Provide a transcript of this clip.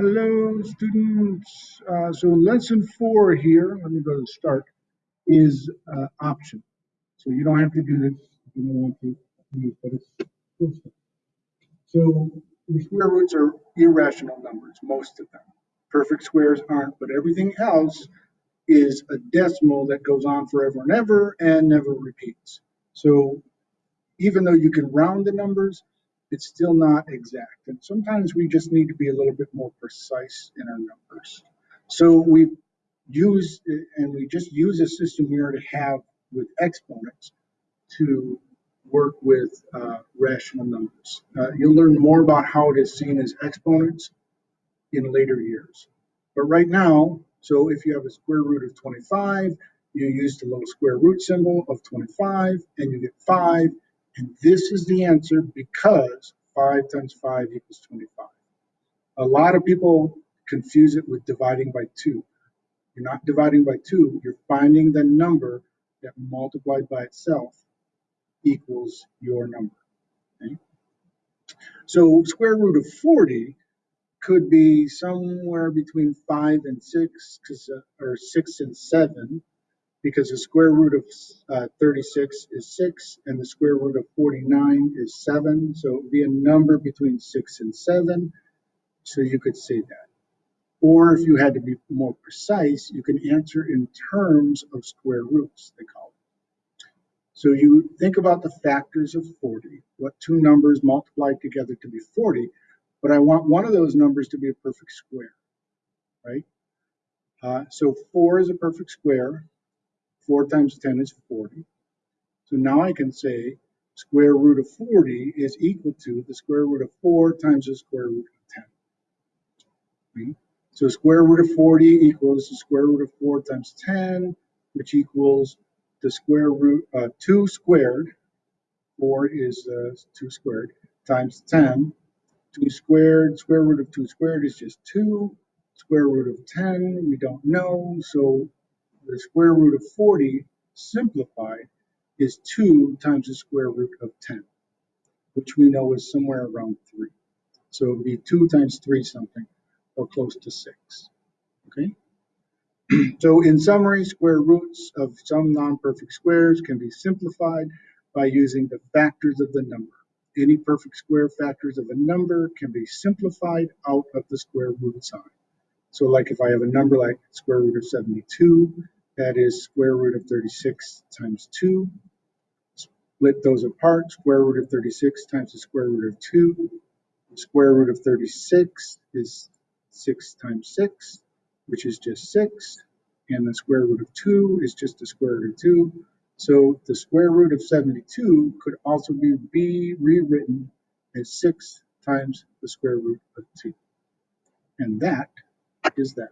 Hello, students. Uh, so lesson four here, let me go to start, is uh, option. So you don't have to do this if you don't want to, but it's. So the square roots are irrational numbers, most of them. Perfect squares aren't, but everything else is a decimal that goes on forever and ever and never repeats. So even though you can round the numbers, it's still not exact. And sometimes we just need to be a little bit more precise in our numbers. So we use, and we just use a system we already have with exponents to work with uh, rational numbers. Uh, you'll learn more about how it is seen as exponents in later years. But right now, so if you have a square root of 25, you use the little square root symbol of 25 and you get 5 and this is the answer because 5 times 5 equals 25. A lot of people confuse it with dividing by 2. You're not dividing by 2, you're finding the number that multiplied by itself equals your number. Okay? So square root of 40 could be somewhere between 5 and 6, uh, or 6 and 7, because the square root of uh, 36 is 6 and the square root of 49 is 7. So it would be a number between 6 and 7. So you could say that. Or if you had to be more precise, you can answer in terms of square roots, they call it. So you think about the factors of 40, what two numbers multiplied together to be 40, but I want one of those numbers to be a perfect square, right? Uh, so 4 is a perfect square, 4 times 10 is 40. So now I can say square root of 40 is equal to the square root of 4 times the square root of 10. Right? So square root of 40 equals the square root of 4 times 10, which equals the square root, uh, 2 squared, 4 is uh, 2 squared, times 10. 2 squared, square root of 2 squared is just 2. Square root of 10, we don't know, so the square root of 40 simplified is 2 times the square root of 10, which we know is somewhere around 3. So it would be 2 times 3 something, or close to 6. Okay? so in summary, square roots of some non-perfect squares can be simplified by using the factors of the number. Any perfect square factors of a number can be simplified out of the square root sign. So like if I have a number like square root of 72, that is square root of 36 times 2. Split those apart, square root of 36 times the square root of 2. The square root of 36 is 6 times 6, which is just 6. And the square root of 2 is just the square root of 2. So the square root of 72 could also be, be rewritten as 6 times the square root of 2. And that is that.